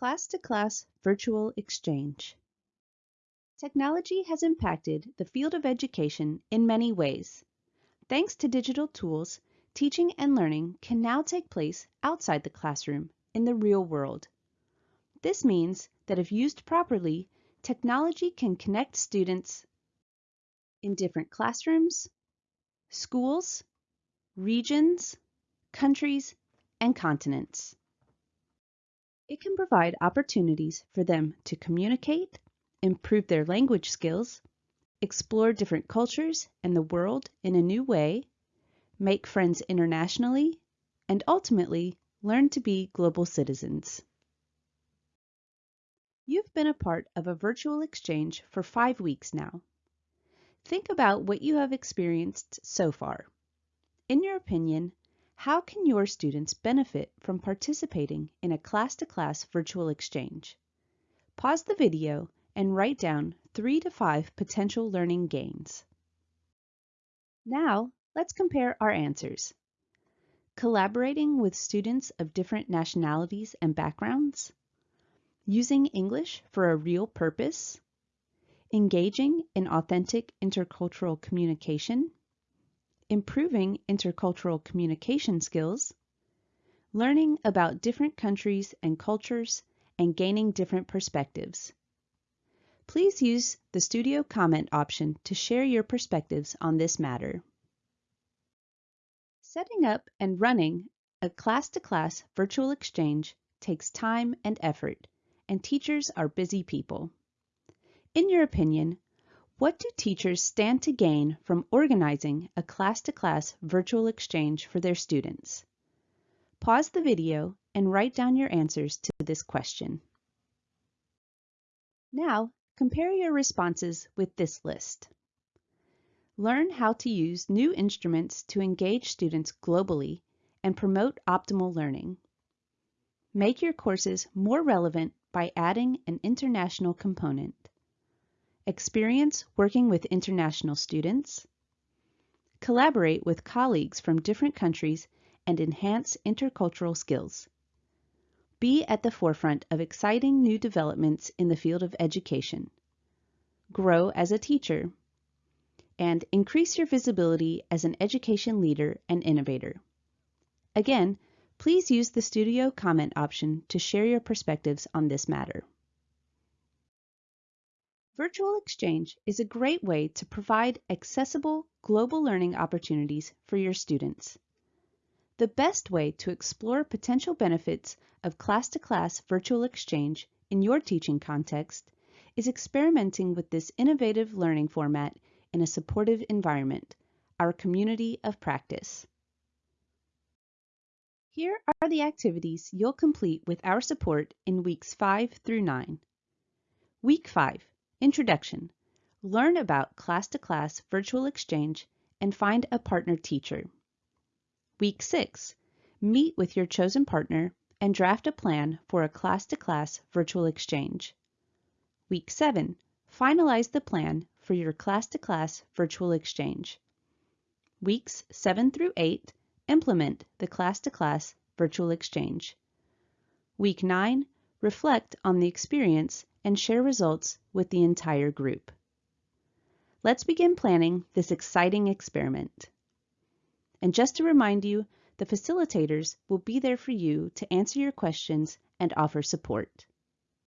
Class-to-class virtual exchange. Technology has impacted the field of education in many ways. Thanks to digital tools, teaching and learning can now take place outside the classroom in the real world. This means that if used properly, technology can connect students in different classrooms, schools, regions, countries, and continents. It can provide opportunities for them to communicate, improve their language skills, explore different cultures and the world in a new way, make friends internationally, and ultimately learn to be global citizens. You've been a part of a virtual exchange for five weeks now. Think about what you have experienced so far. In your opinion, how can your students benefit from participating in a class-to-class -class virtual exchange? Pause the video and write down three to five potential learning gains. Now, let's compare our answers. Collaborating with students of different nationalities and backgrounds, using English for a real purpose, engaging in authentic intercultural communication, improving intercultural communication skills, learning about different countries and cultures, and gaining different perspectives. Please use the studio comment option to share your perspectives on this matter. Setting up and running a class-to-class -class virtual exchange takes time and effort, and teachers are busy people. In your opinion, what do teachers stand to gain from organizing a class-to-class -class virtual exchange for their students? Pause the video and write down your answers to this question. Now, compare your responses with this list. Learn how to use new instruments to engage students globally and promote optimal learning. Make your courses more relevant by adding an international component experience working with international students, collaborate with colleagues from different countries and enhance intercultural skills. Be at the forefront of exciting new developments in the field of education. Grow as a teacher. And increase your visibility as an education leader and innovator. Again, please use the studio comment option to share your perspectives on this matter. Virtual Exchange is a great way to provide accessible global learning opportunities for your students. The best way to explore potential benefits of class-to-class -class virtual exchange in your teaching context is experimenting with this innovative learning format in a supportive environment, our community of practice. Here are the activities you'll complete with our support in weeks 5 through 9. Week 5 Introduction. Learn about class-to-class -class virtual exchange and find a partner teacher. Week 6. Meet with your chosen partner and draft a plan for a class-to-class -class virtual exchange. Week 7. Finalize the plan for your class-to-class -class virtual exchange. Weeks 7 through 8. Implement the class-to-class -class virtual exchange. Week 9. Reflect on the experience and share results with the entire group. Let's begin planning this exciting experiment. And just to remind you, the facilitators will be there for you to answer your questions and offer support.